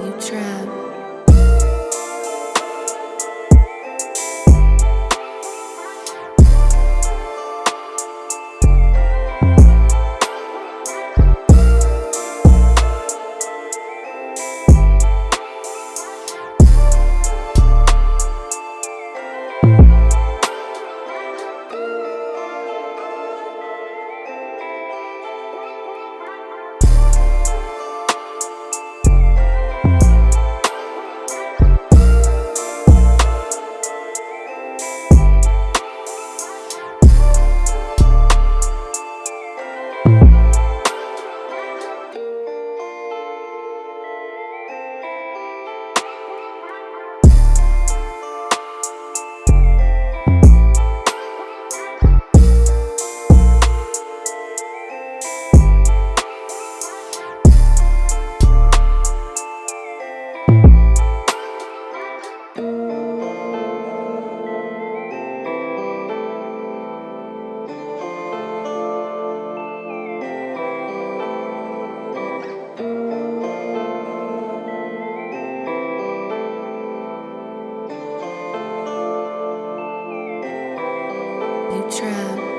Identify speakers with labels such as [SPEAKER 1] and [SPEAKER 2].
[SPEAKER 1] You trap. trap.